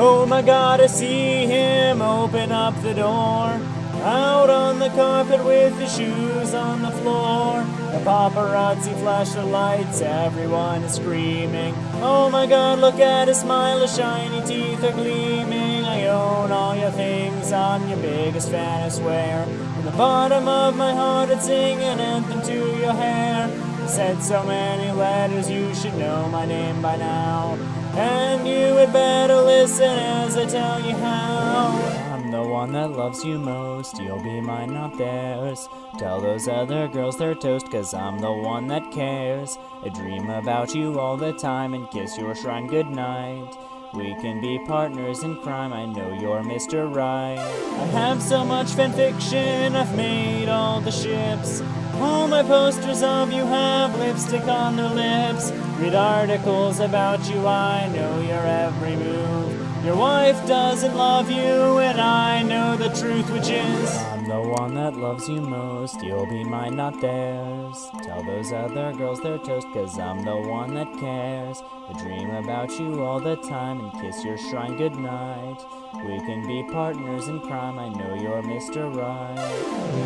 Oh my god, I see him open up the door. Out on the carpet with his shoes on the floor. The paparazzi flash their lights, everyone is screaming. Oh my god, look at his smile, his shiny teeth are gleaming. I own all your things, I'm your biggest fan, I swear. From the bottom of my heart, I'd sing an anthem to your hair. I Said so many letters, you should know my name by now. And you had better listen as I tell you how. I'm the one that loves you most, you'll be mine, not theirs. Tell those other girls they're toast, cause I'm the one that cares. I dream about you all the time and kiss your shrine goodnight. We can be partners in crime, I know you're Mr. Right. I have so much fanfiction, I've made all the ships. All my posters of you have lipstick on their lips. Read articles about you, I know your every move. Your wife doesn't love you, and I know the truth, which is I'm the one that loves you most. You'll be mine, not theirs. Tell those other girls they're toast, cause I'm the one that cares. I dream about you all the time and kiss your shrine goodnight. We can be partners in crime, I know you're Mr. Right.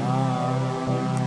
Ah.